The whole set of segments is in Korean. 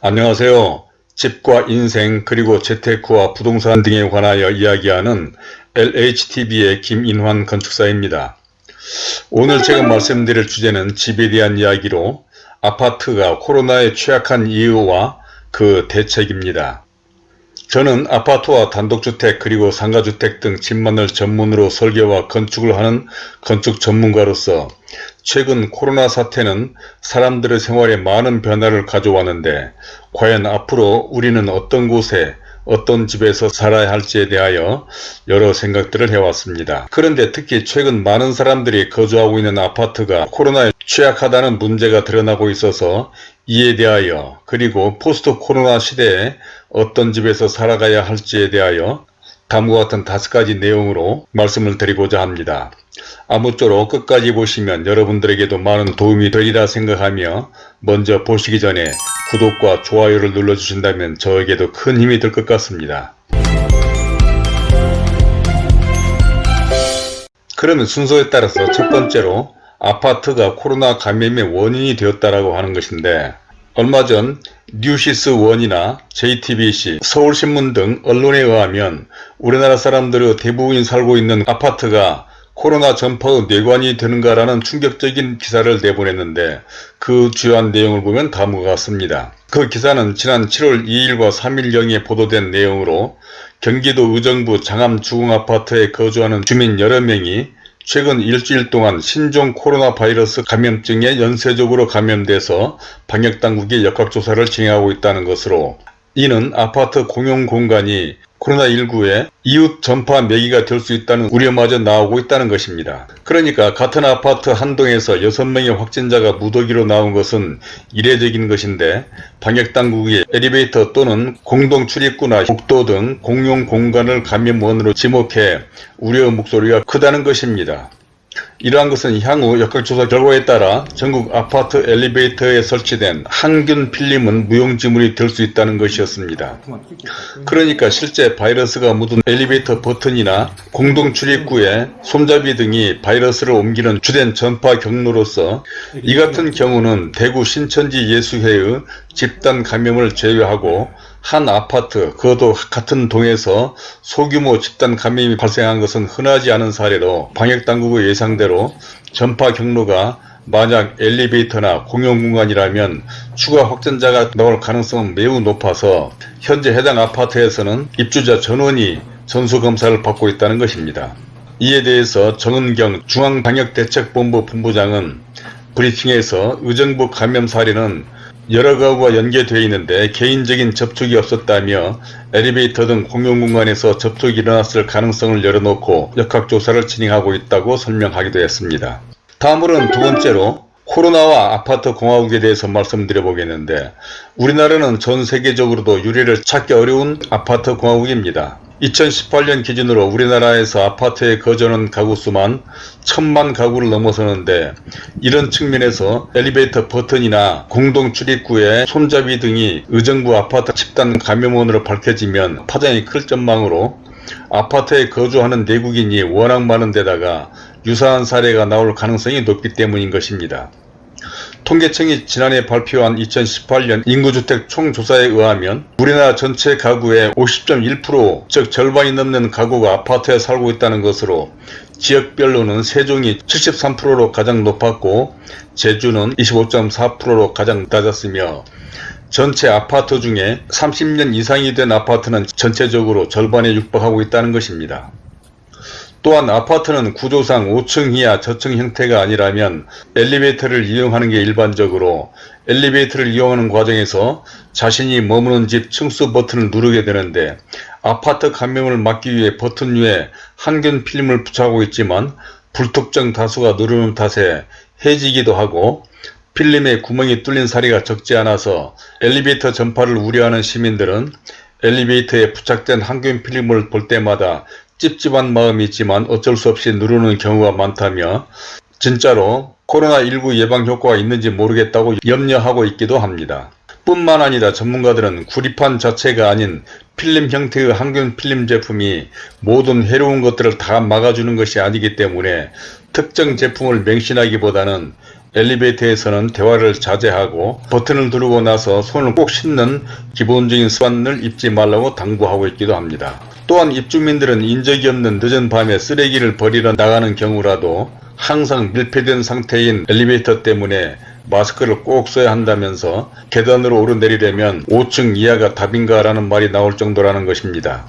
안녕하세요. 집과 인생 그리고 재테크와 부동산 등에 관하여 이야기하는 LHTV의 김인환 건축사입니다. 오늘 제가 말씀드릴 주제는 집에 대한 이야기로 아파트가 코로나에 취약한 이유와 그 대책입니다. 저는 아파트와 단독주택 그리고 상가주택 등 집만을 전문으로 설계와 건축을 하는 건축 전문가로서 최근 코로나 사태는 사람들의 생활에 많은 변화를 가져왔는데 과연 앞으로 우리는 어떤 곳에 어떤 집에서 살아야 할지에 대하여 여러 생각들을 해왔습니다. 그런데 특히 최근 많은 사람들이 거주하고 있는 아파트가 코로나에 취약하다는 문제가 드러나고 있어서 이에 대하여 그리고 포스트 코로나 시대에 어떤 집에서 살아가야 할지에 대하여 다음과 같은 다섯 가지 내용으로 말씀을 드리고자 합니다. 아무쪼록 끝까지 보시면 여러분들에게도 많은 도움이 되리라 생각하며 먼저 보시기 전에 구독과 좋아요를 눌러주신다면 저에게도 큰 힘이 될 것 같습니다. 그러면 순서에 따라서 첫 번째로 아파트가 코로나 감염의 원인이 되었다라고 하는 것인데 얼마 전 뉴시스 원이나 JTBC, 서울신문 등 언론에 의하면 우리나라 사람들의 대부분이 살고 있는 아파트가 코로나 전파의 뇌관이 되는가라는 충격적인 기사를 내보냈는데 그 주요한 내용을 보면 다음과 같습니다. 그 기사는 지난 7월 2일과 3일경에 보도된 내용으로 경기도 의정부 장암 주공아파트에 거주하는 주민 여러 명이 최근 일주일 동안 신종 코로나 바이러스 감염증에 연쇄적으로 감염돼서 방역당국이 역학조사를 진행하고 있다는 것으로 이는 아파트 공용 공간이 코로나19의 이웃 전파 매기가 될 수 있다는 우려마저 나오고 있다는 것입니다. 그러니까 같은 아파트 한 동에서 6명의 확진자가 무더기로 나온 것은 이례적인 것인데 방역당국이 엘리베이터 또는 공동출입구나 복도 등 공용 공간을 감염원으로 지목해 우려 목소리가 크다는 것입니다. 이러한 것은 향후 역학조사 결과에 따라 전국 아파트 엘리베이터에 설치된 항균 필름은 무용지물이 될 수 있다는 것이었습니다. 그러니까 실제 바이러스가 묻은 엘리베이터 버튼이나 공동 출입구에 손잡이 등이 바이러스를 옮기는 주된 전파 경로로서 이 같은 경우는 대구 신천지 예수회의 집단 감염을 제외하고 한 아파트 그것도 같은 동에서 소규모 집단 감염이 발생한 것은 흔하지 않은 사례로 방역당국의 예상대로 전파 경로가 만약 엘리베이터나 공용 공간이라면 추가 확진자가 나올 가능성은 매우 높아서 현재 해당 아파트에서는 입주자 전원이 전수검사를 받고 있다는 것입니다. 이에 대해서 정은경 중앙방역대책본부 본부장은 브리핑에서 의정부 감염 사례는 여러 가구가 연계되어 있는데 개인적인 접촉이 없었다며 엘리베이터 등 공용 공간에서 접촉이 일어났을 가능성을 열어놓고 역학조사를 진행하고 있다고 설명하기도 했습니다. 다음으로는 두 번째로 코로나와 아파트 공화국에 대해서 말씀드려 보겠는데 우리나라는 전 세계적으로도 유례를 찾기 어려운 아파트 공화국입니다. 2018년 기준으로 우리나라에서 아파트에 거주하는 가구 수만 천만 가구를 넘어서는데 이런 측면에서 엘리베이터 버튼이나 공동 출입구에 손잡이 등이 의정부 아파트 집단 감염원으로 밝혀지면 파장이 클 전망으로 아파트에 거주하는 내국인이 워낙 많은 데다가 유사한 사례가 나올 가능성이 높기 때문인 것입니다. 통계청이 지난해 발표한 2018년 인구주택 총조사에 의하면 우리나라 전체 가구의 50.1%즉 절반이 넘는 가구가 아파트에 살고 있다는 것으로 지역별로는 세종이 73%로 가장 높았고 제주는 25.4%로 가장 낮았으며 전체 아파트 중에 30년 이상이 된 아파트는 전체적으로 절반에 육박하고 있다는 것입니다. 또한 아파트는 구조상 5층 이하 저층 형태가 아니라면 엘리베이터를 이용하는 게 일반적으로 엘리베이터를 이용하는 과정에서 자신이 머무는 집 층수 버튼을 누르게 되는데 아파트 감염을 막기 위해 버튼 위에 항균 필름을 부착하고 있지만 불특정 다수가 누르는 탓에 해지기도 하고 필름에 구멍이 뚫린 사례가 적지 않아서 엘리베이터 전파를 우려하는 시민들은 엘리베이터에 부착된 항균 필름을 볼 때마다 찝찝한 마음이 있지만 어쩔 수 없이 누르는 경우가 많다며 진짜로 코로나19 예방 효과가 있는지 모르겠다고 염려하고 있기도 합니다. 뿐만 아니라 전문가들은 구리판 자체가 아닌 필름 형태의 항균 필름 제품이 모든 해로운 것들을 다 막아주는 것이 아니기 때문에 특정 제품을 맹신하기보다는 엘리베이터에서는 대화를 자제하고 버튼을 누르고 나서 손을 꼭 씻는 기본적인 습관을 잊지 말라고 당부하고 있기도 합니다. 또한 입주민들은 인적이 없는 늦은 밤에 쓰레기를 버리러 나가는 경우라도 항상 밀폐된 상태인 엘리베이터 때문에 마스크를 꼭 써야 한다면서 계단으로 오르내리려면 5층 이하가 답인가 라는 말이 나올 정도라는 것입니다.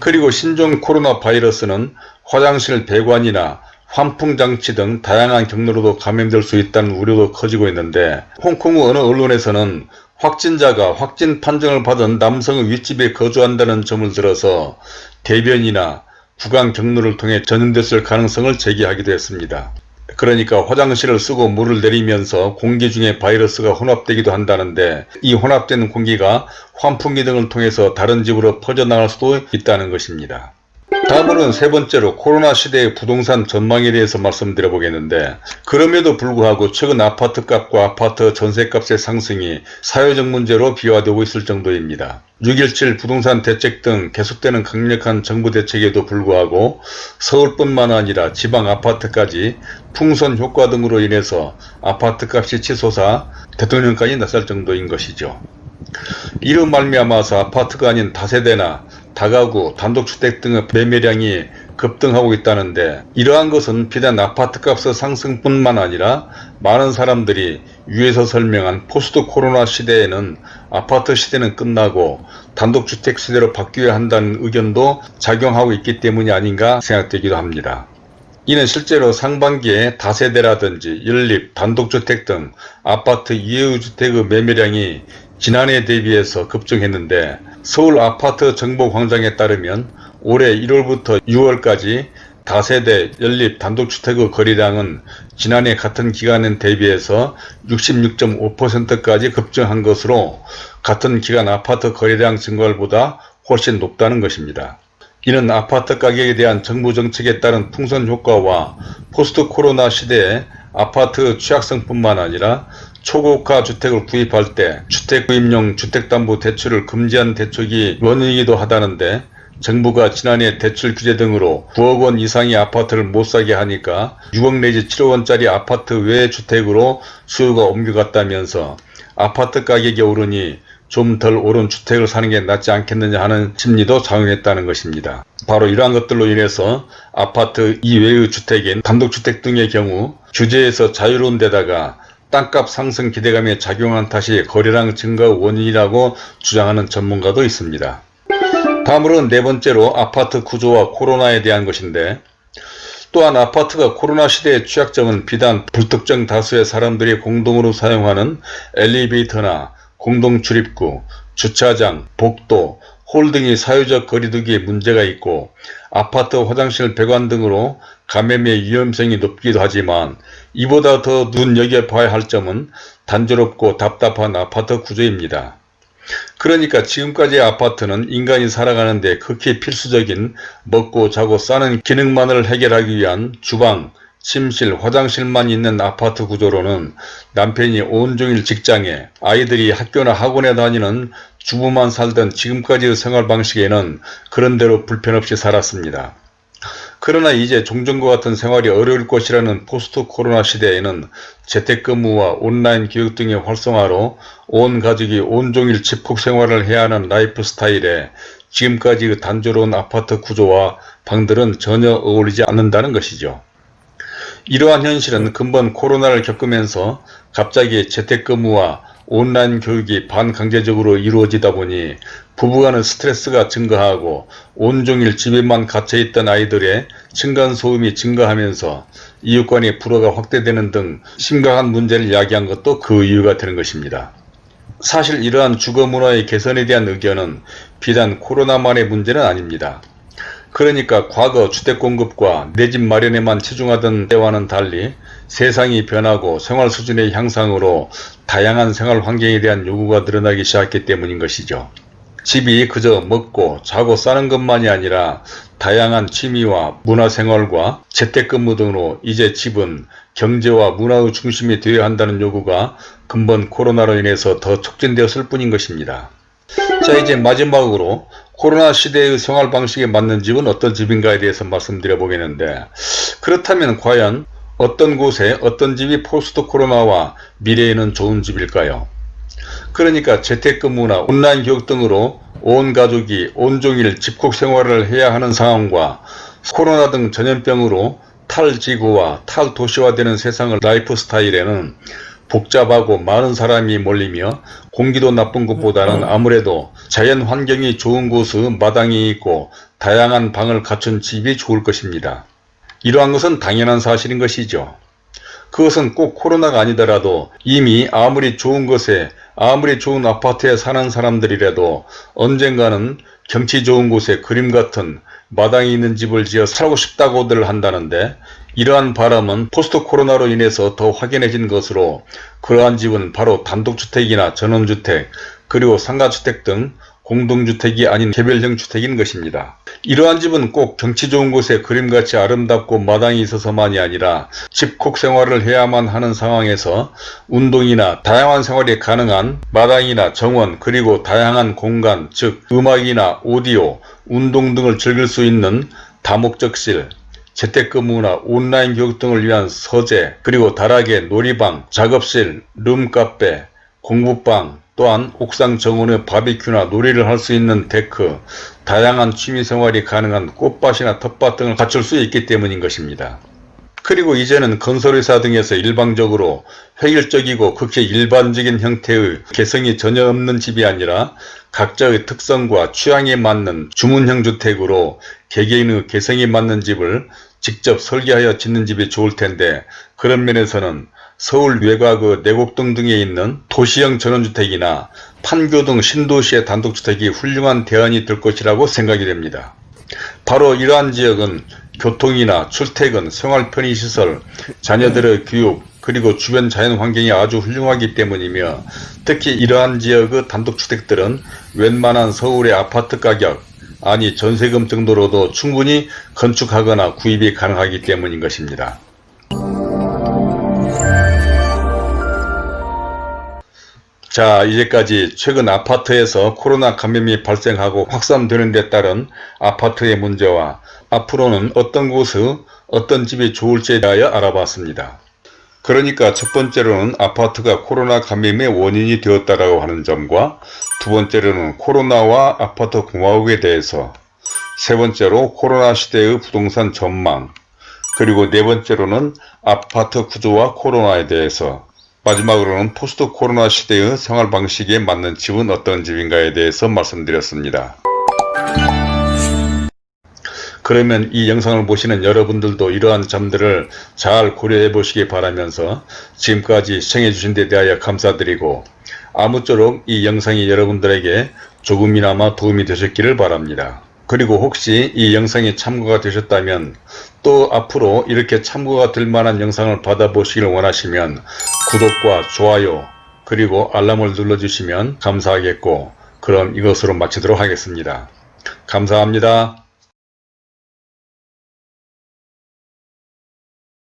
그리고 신종 코로나 바이러스는 화장실 배관이나 환풍장치 등 다양한 경로로도 감염될 수 있다는 우려도 커지고 있는데 홍콩의 어느 언론에서는 확진자가 확진 판정을 받은 남성의 윗집에 거주한다는 점을 들어서 대변이나 구강 경로를 통해 전염됐을 가능성을 제기하기도 했습니다. 그러니까 화장실을 쓰고 물을 내리면서 공기 중에 바이러스가 혼합되기도 한다는데 이 혼합된 공기가 환풍기 등을 통해서 다른 집으로 퍼져나갈 수도 있다는 것입니다. 다음으로는 세 번째로 코로나 시대의 부동산 전망에 대해서 말씀드려 보겠는데 그럼에도 불구하고 최근 아파트값과 아파트 전세값의 상승이 사회적 문제로 비화되고 있을 정도입니다. 6.17 부동산 대책 등 계속되는 강력한 정부 대책에도 불구하고 서울뿐만 아니라 지방 아파트까지 풍선 효과 등으로 인해서 아파트값이 치솟아 대통령까지 나설 정도인 것이죠. 이로 말미암아서 아파트가 아닌 다세대나 다가구, 단독주택 등의 매매량이 급등하고 있다는데 이러한 것은 비단 아파트값의 상승뿐만 아니라 많은 사람들이 위에서 설명한 포스트 코로나 시대에는 아파트 시대는 끝나고 단독주택 시대로 바뀌어야 한다는 의견도 작용하고 있기 때문이 아닌가 생각되기도 합니다. 이는 실제로 상반기에 다세대라든지 연립, 단독주택 등 아파트 이해주택의 매매량이 지난해 대비해서 급증했는데 서울 아파트 정보광장에 따르면 올해 1월부터 6월까지 다세대 연립 단독주택의 거래량은 지난해 같은 기간에 대비해서 66.5%까지 급증한 것으로 같은 기간 아파트 거래량 증가율보다 훨씬 높다는 것입니다. 이는 아파트 가격에 대한 정부 정책에 따른 풍선 효과와 포스트 코로나 시대에 아파트 취약성뿐만 아니라 초고가 주택을 구입할 때 주택구입용 주택담보대출을 금지한 대책이 원인이기도 하다는데 정부가 지난해 대출 규제 등으로 9억 원 이상의 아파트를 못 사게 하니까 6억 내지 7억 원짜리 아파트 외 주택으로 수요가 옮겨갔다면서 아파트 가격이 오르니 좀 덜 오른 주택을 사는 게 낫지 않겠느냐 하는 심리도 작용했다는 것입니다. 바로 이러한 것들로 인해서 아파트 이외의 주택인 단독주택 등의 경우 규제에서 자유로운 데다가 땅값 상승 기대감에 작용한 탓이 거래량 증가 원인이라고 주장하는 전문가도 있습니다. 다음으로는 네 번째로 아파트 구조와 코로나에 대한 것인데 또한 아파트가 코로나 시대의 취약점은 비단 불특정 다수의 사람들이 공동으로 사용하는 엘리베이터나 공동 출입구, 주차장, 복도, 홀 등의 사회적 거리두기에 문제가 있고 아파트 화장실 배관 등으로 감염의 위험성이 높기도 하지만 이보다 더 눈여겨 봐야 할 점은 단조롭고 답답한 아파트 구조입니다. 그러니까 지금까지의 아파트는 인간이 살아가는데 극히 필수적인 먹고 자고 싸는 기능만을 해결하기 위한 주방, 침실, 화장실만 있는 아파트 구조로는 남편이 온종일 직장에 아이들이 학교나 학원에 다니는 주부만 살던 지금까지의 생활 방식에는 그런대로 불편없이 살았습니다. 그러나 이제 종전과 같은 생활이 어려울 것이라는 포스트 코로나 시대에는 재택근무와 온라인 교육 등의 활성화로 온 가족이 온종일 집콕 생활을 해야 하는 라이프 스타일에 지금까지 그 단조로운 아파트 구조와 방들은 전혀 어울리지 않는다는 것이죠. 이러한 현실은 금번 코로나를 겪으면서 갑자기 재택근무와 온라인 교육이 반강제적으로 이루어지다 보니 부부간의 스트레스가 증가하고 온종일 집에만 갇혀있던 아이들의 층간소음이 증가하면서 이웃 간의 불화가 확대되는 등 심각한 문제를 야기한 것도 그 이유가 되는 것입니다. 사실 이러한 주거문화의 개선에 대한 의견은 비단 코로나만의 문제는 아닙니다. 그러니까 과거 주택공급과 내 집 마련에만 치중하던 때와는 달리 세상이 변하고 생활 수준의 향상으로 다양한 생활 환경에 대한 요구가 늘어나기 시작했기 때문인 것이죠. 집이 그저 먹고 자고 싸는 것만이 아니라 다양한 취미와 문화생활과 재택근무 등으로 이제 집은 경제와 문화의 중심이 되어야 한다는 요구가 근본 코로나로 인해서 더 촉진되었을 뿐인 것입니다. 자 이제 마지막으로 코로나 시대의 생활 방식에 맞는 집은 어떤 집인가에 대해서 말씀드려 보겠는데 그렇다면 과연 어떤 곳에 어떤 집이 포스트 코로나와 미래에는 좋은 집일까요? 그러니까 재택근무나 온라인 교육 등으로 온 가족이 온종일 집콕 생활을 해야 하는 상황과 코로나 등 전염병으로 탈지구와 탈도시화되는 세상을 라이프 스타일에는 복잡하고 많은 사람이 몰리며 공기도 나쁜 것보다는 아무래도 자연 환경이 좋은 곳의 마당이 있고 다양한 방을 갖춘 집이 좋을 것입니다. 이러한 것은 당연한 사실인 것이죠. 그것은 꼭 코로나가 아니더라도 이미 아무리 좋은 것에 아무리 좋은 아파트에 사는 사람들이라도 언젠가는 경치 좋은 곳에 그림 같은 마당이 있는 집을 지어 살고 싶다고들 한다는데 이러한 바람은 포스트 코로나로 인해서 더 확연해진 것으로 그러한 집은 바로 단독주택이나 전원주택 그리고 상가주택 등 공동주택이 아닌 개별형 주택인 것입니다. 이러한 집은 꼭 경치 좋은 곳에 그림같이 아름답고 마당이 있어서만이 아니라 집콕 생활을 해야만 하는 상황에서 운동이나 다양한 생활이 가능한 마당이나 정원 그리고 다양한 공간 즉 음악이나 오디오, 운동 등을 즐길 수 있는 다목적실, 재택근무나 온라인 교육 등을 위한 서재 그리고 다락에 놀이방, 작업실, 룸카페, 공부방, 또한 옥상 정원에 바비큐나 놀이를 할 수 있는 데크, 다양한 취미생활이 가능한 꽃밭이나 텃밭 등을 갖출 수 있기 때문인 것입니다. 그리고 이제는 건설회사 등에서 일방적으로 획일적이고 극히 일반적인 형태의 개성이 전혀 없는 집이 아니라 각자의 특성과 취향에 맞는 주문형 주택으로 개개인의 개성이 맞는 집을 직접 설계하여 짓는 집이 좋을 텐데 그런 면에서는 서울 외곽의 내곡동 등에 있는 도시형 전원주택이나 판교 등 신도시의 단독주택이 훌륭한 대안이 될 것이라고 생각이 됩니다. 바로 이러한 지역은 교통이나 출퇴근, 생활 편의시설, 자녀들의 교육, 그리고 주변 자연 환경이 아주 훌륭하기 때문이며 특히 이러한 지역의 단독주택들은 웬만한 서울의 아파트 가격, 아니 전세금 정도로도 충분히 건축하거나 구입이 가능하기 때문인 것입니다. 자 이제까지 최근 아파트에서 코로나 감염이 발생하고 확산되는 데 따른 아파트의 문제와 앞으로는 어떤 곳의 어떤 집이 좋을지에 대하여 알아봤습니다. 그러니까 첫 번째로는 아파트가 코로나 감염의 원인이 되었다고 하는 점과 두 번째로는 코로나와 아파트 공화국에 대해서 세 번째로 코로나 시대의 부동산 전망 그리고 네 번째로는 아파트 구조와 코로나에 대해서 마지막으로는 포스트 코로나 시대의 생활 방식에 맞는 집은 어떤 집인가에 대해서 말씀드렸습니다. 그러면 이 영상을 보시는 여러분들도 이러한 점들을 잘 고려해 보시기 바라면서 지금까지 시청해 주신 데 대하여 감사드리고 아무쪼록 이 영상이 여러분들에게 조금이나마 도움이 되셨기를 바랍니다. 그리고 혹시 이 영상이 참고가 되셨다면 또 앞으로 이렇게 참고가 될 만한 영상을 받아보시길 원하시면 구독과 좋아요 그리고 알람을 눌러주시면 감사하겠고 그럼 이것으로 마치도록 하겠습니다. 감사합니다.